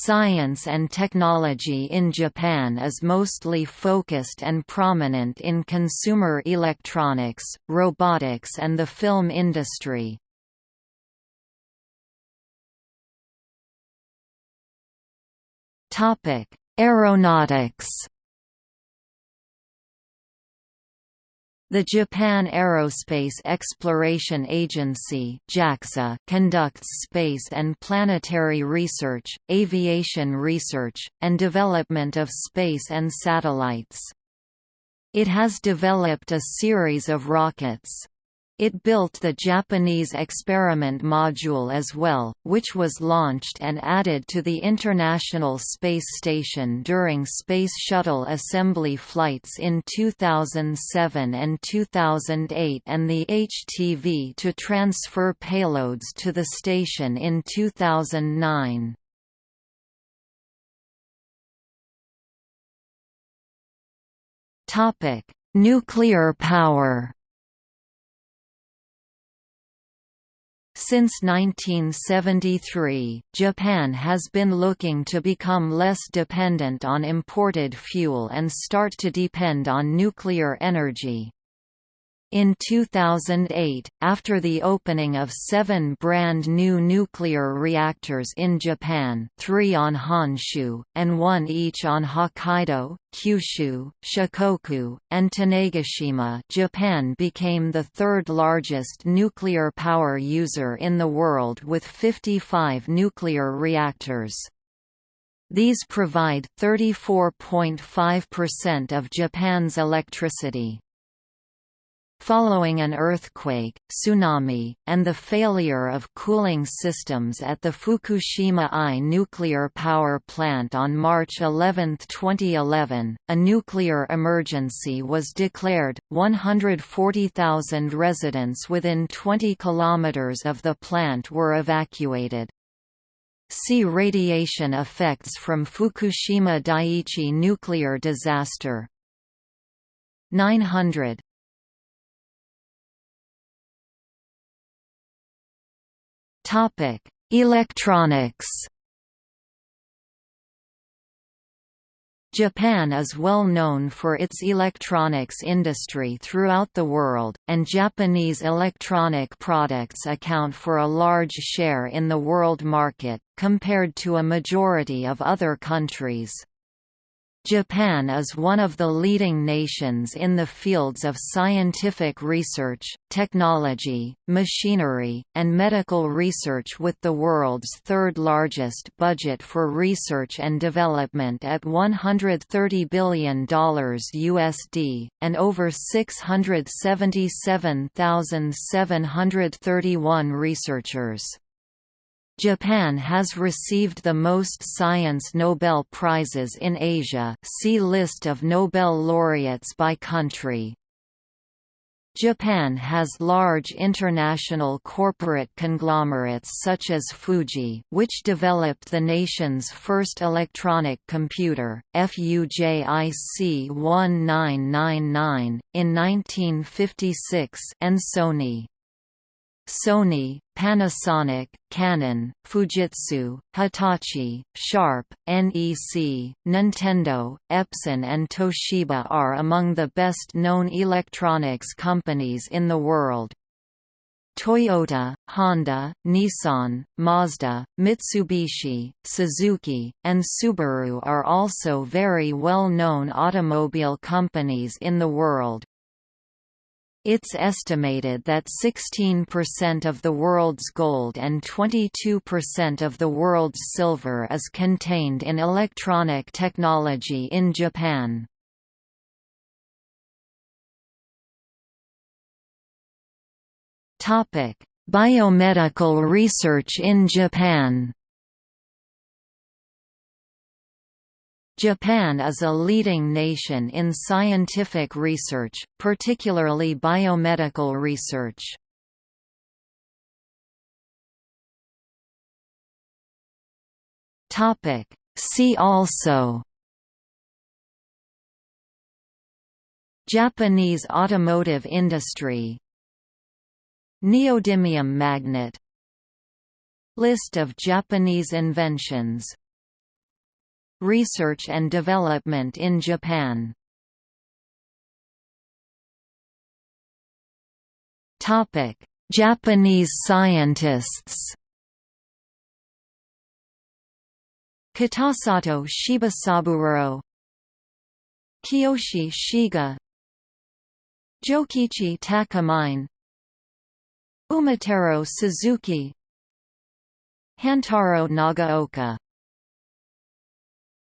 Science and technology in Japan is mostly focused and prominent in consumer electronics, robotics and the film industry. Aeronautics The Japan Aerospace Exploration Agency JAXA conducts space and planetary research, aviation research, and development of space and satellites. It has developed a series of rockets. It built the Japanese experiment module as well, which was launched and added to the International Space Station during Space Shuttle assembly flights in 2007 and 2008 and the HTV to transfer payloads to the station in 2009. Nuclear power Since 1973, Japan has been looking to become less dependent on imported fuel and start to depend on nuclear energy. In 2008, after the opening of seven brand new nuclear reactors in Japan three on Honshu, and one each on Hokkaido, Kyushu, Shikoku, and Tanegashima Japan became the third largest nuclear power user in the world with 55 nuclear reactors. These provide 34.5% of Japan's electricity. Following an earthquake, tsunami, and the failure of cooling systems at the Fukushima I nuclear power plant on March 11, 2011, a nuclear emergency was declared. 140,000 residents within 20 kilometers of the plant were evacuated. See radiation effects from Fukushima Daiichi nuclear disaster. 900 Topic: Electronics. Japan is well known for its electronics industry throughout the world, and Japanese electronic products account for a large share in the world market, compared to a majority of other countries. Japan is one of the leading nations in the fields of scientific research, technology, machinery, and medical research with the world's third largest budget for research and development at $130 billion USD, and over 677,731 researchers. Japan has received the most science Nobel Prizes in Asia see List of Nobel laureates by country. Japan has large international corporate conglomerates such as Fuji which developed the nation's first electronic computer, FUJIC 1999, in 1956 and Sony. Sony, Panasonic, Canon, Fujitsu, Hitachi, Sharp, NEC, Nintendo, Epson and Toshiba are among the best-known electronics companies in the world. Toyota, Honda, Nissan, Mazda, Mitsubishi, Suzuki, and Subaru are also very well-known automobile companies in the world. It's estimated that 16% of the world's gold and 22% of the world's silver is contained in electronic technology in Japan. Biomedical research in Japan Japan is a leading nation in scientific research, particularly biomedical research. See also Japanese automotive industry Neodymium magnet List of Japanese inventions Research and development in Japan. Japanese scientists. Kitasato Shibasaburo Kiyoshi Shiga Jokichi Takamine Umetaro Suzuki Hantaro Nagaoka